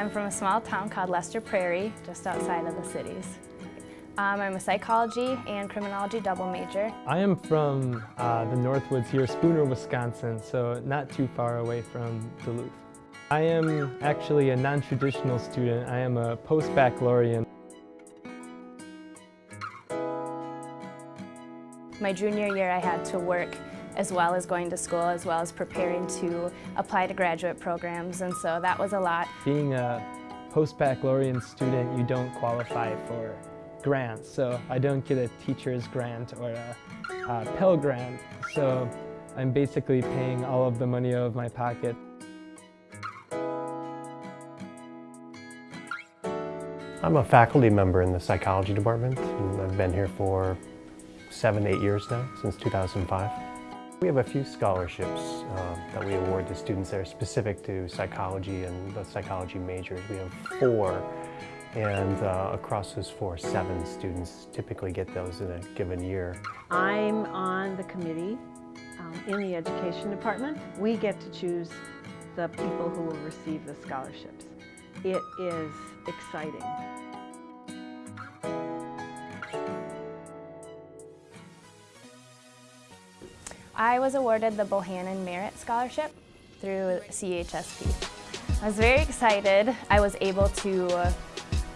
I'm from a small town called Lester Prairie, just outside of the cities. Um, I'm a psychology and criminology double major. I am from uh, the Northwoods here, Spooner, Wisconsin, so not too far away from Duluth. I am actually a non-traditional student. I am a post-baccalaureate. My junior year I had to work as well as going to school, as well as preparing to apply to graduate programs, and so that was a lot. Being a post-baccalaureate student, you don't qualify for grants, so I don't get a teacher's grant or a, a Pell Grant, so I'm basically paying all of the money out of my pocket. I'm a faculty member in the psychology department, and I've been here for seven, eight years now, since 2005. We have a few scholarships uh, that we award to students that are specific to psychology and the psychology majors. We have four, and uh, across those four, seven students typically get those in a given year. I'm on the committee um, in the education department. We get to choose the people who will receive the scholarships. It is exciting. I was awarded the Bohannon Merit Scholarship through CHSP. I was very excited. I was able to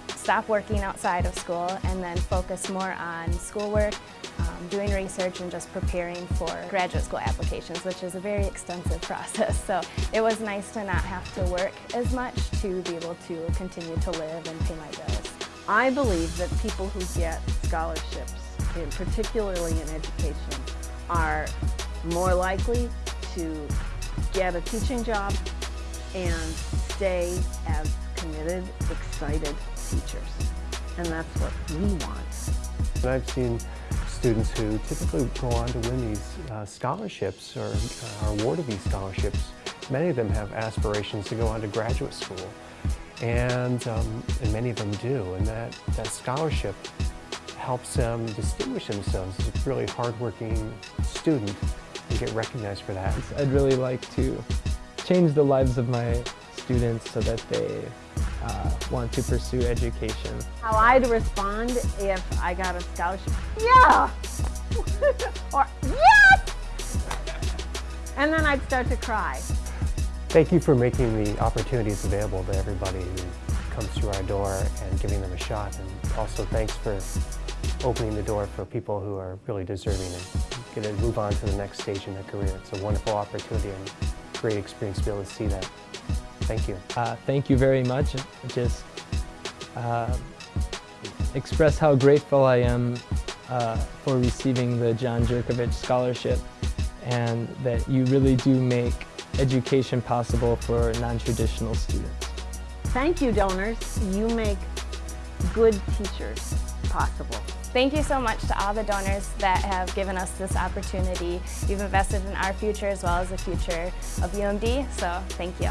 stop working outside of school and then focus more on schoolwork, um, doing research and just preparing for graduate school applications, which is a very extensive process. So it was nice to not have to work as much to be able to continue to live and pay my bills. I believe that people who get scholarships, particularly in education, are more likely to get a teaching job and stay as committed, excited teachers. And that's what we want. And I've seen students who typically go on to win these uh, scholarships or uh, are awarded these scholarships. Many of them have aspirations to go on to graduate school. And, um, and many of them do. And that, that scholarship helps them distinguish themselves as a really hardworking student and get recognized for that. I'd really like to change the lives of my students so that they uh, want to pursue education. How I'd respond if I got a scholarship, yeah! or yes! And then I'd start to cry. Thank you for making the opportunities available to everybody who comes through our door and giving them a shot. And also thanks for opening the door for people who are really deserving and get to move on to the next stage in their career. It's a wonderful opportunity and great experience to be able to see that. Thank you. Uh, thank you very much. Just uh, express how grateful I am uh, for receiving the John Jurkovich Scholarship and that you really do make education possible for non-traditional students. Thank you, donors. You make good teachers possible. Thank you so much to all the donors that have given us this opportunity. You've invested in our future as well as the future of UMD, so thank you.